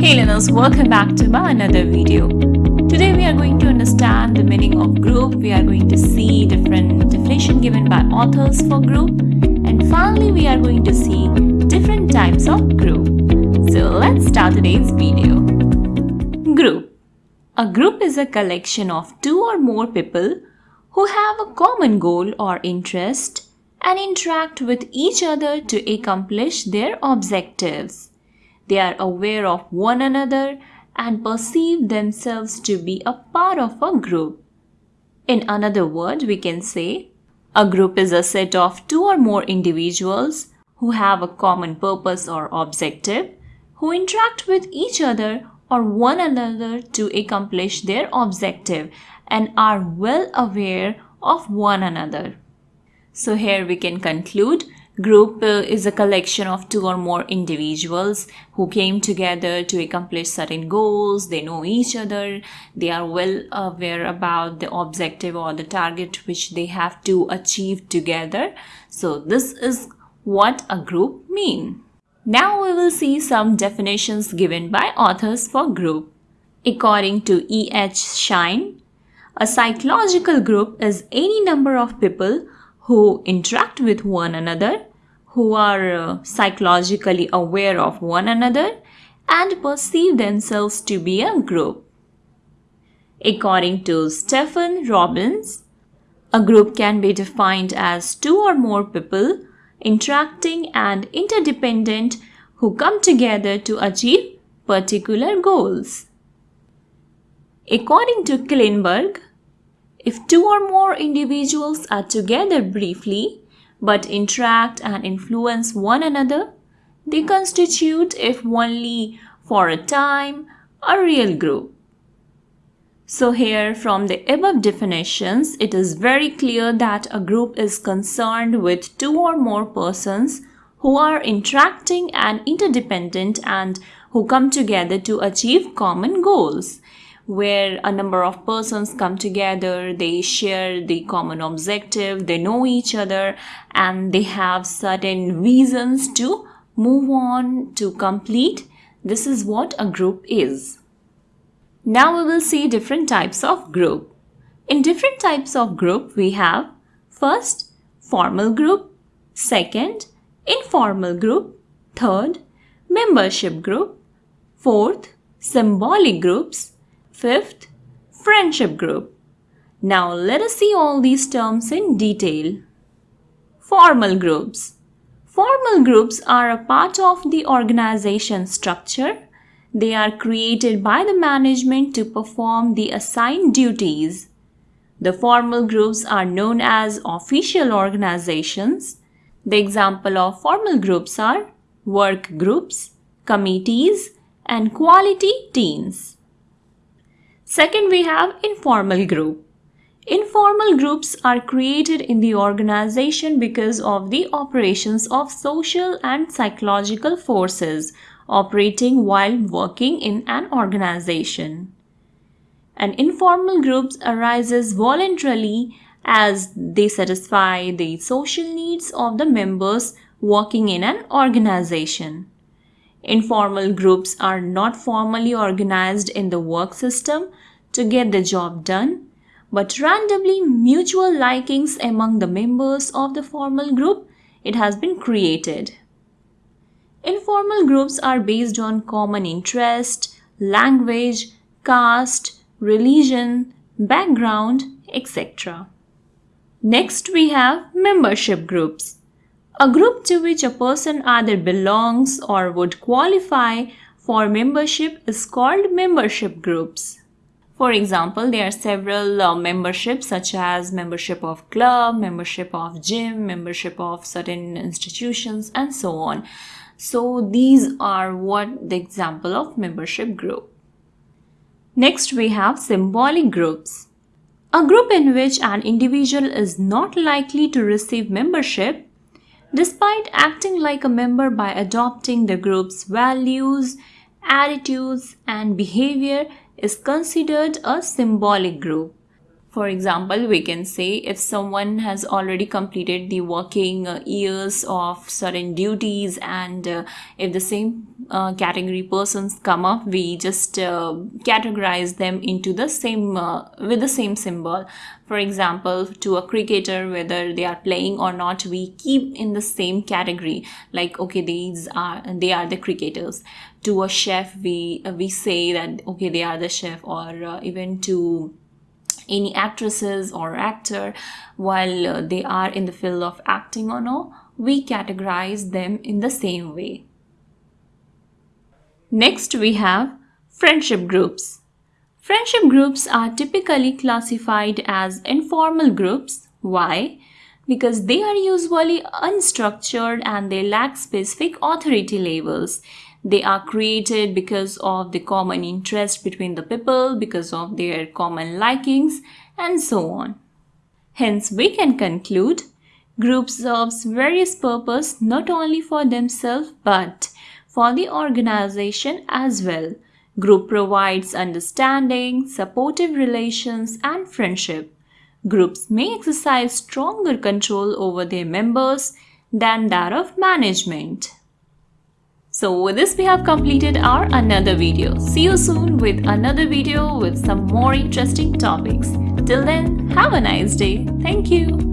Hey learners, welcome back to my another video. Today we are going to understand the meaning of group. We are going to see different definition given by authors for group. And finally we are going to see different types of group. So let's start today's video. Group. A group is a collection of two or more people who have a common goal or interest and interact with each other to accomplish their objectives. They are aware of one another and perceive themselves to be a part of a group. In another word, we can say a group is a set of two or more individuals who have a common purpose or objective, who interact with each other or one another to accomplish their objective and are well aware of one another. So here we can conclude Group uh, is a collection of two or more individuals who came together to accomplish certain goals. They know each other. They are well aware about the objective or the target which they have to achieve together. So this is what a group mean. Now we will see some definitions given by authors for group. According to E. H. Schein, a psychological group is any number of people who interact with one another, who are uh, psychologically aware of one another and perceive themselves to be a group. According to Stephen Robbins, a group can be defined as two or more people interacting and interdependent who come together to achieve particular goals. According to Killenberg, if two or more individuals are together briefly but interact and influence one another, they constitute, if only for a time, a real group. So here from the above definitions, it is very clear that a group is concerned with two or more persons who are interacting and interdependent and who come together to achieve common goals where a number of persons come together, they share the common objective, they know each other, and they have certain reasons to move on to complete. This is what a group is. Now we will see different types of group. In different types of group, we have first, formal group, second, informal group, third, membership group, fourth, symbolic groups, Fifth, friendship group. Now let us see all these terms in detail. Formal groups. Formal groups are a part of the organization structure. They are created by the management to perform the assigned duties. The formal groups are known as official organizations. The example of formal groups are work groups, committees, and quality teams. Second, we have informal group. Informal groups are created in the organization because of the operations of social and psychological forces operating while working in an organization. An informal group arises voluntarily as they satisfy the social needs of the members working in an organization. Informal groups are not formally organized in the work system to get the job done, but randomly mutual likings among the members of the formal group, it has been created. Informal groups are based on common interest, language, caste, religion, background, etc. Next we have membership groups. A group to which a person either belongs or would qualify for membership is called membership groups. For example, there are several uh, memberships such as membership of club, membership of gym, membership of certain institutions and so on. So these are what the example of membership group. Next we have symbolic groups. A group in which an individual is not likely to receive membership despite acting like a member by adopting the group's values, attitudes and behavior is considered a symbolic group. For example, we can say if someone has already completed the working uh, years of certain duties and uh, if the same uh, category persons come up, we just uh, categorize them into the same uh, with the same symbol. For example, to a cricketer, whether they are playing or not, we keep in the same category. Like, okay, these are they are the cricketers. To a chef, we we say that okay, they are the chef, or even to any actresses or actor while uh, they are in the field of acting or no, we categorize them in the same way. Next we have friendship groups. Friendship groups are typically classified as informal groups. Why? Because they are usually unstructured and they lack specific authority labels. They are created because of the common interest between the people, because of their common likings, and so on. Hence, we can conclude group serves various purpose not only for themselves but for the organization as well. Group provides understanding, supportive relations, and friendship. Groups may exercise stronger control over their members than that of management. So with this we have completed our another video. See you soon with another video with some more interesting topics. Till then, have a nice day. Thank you.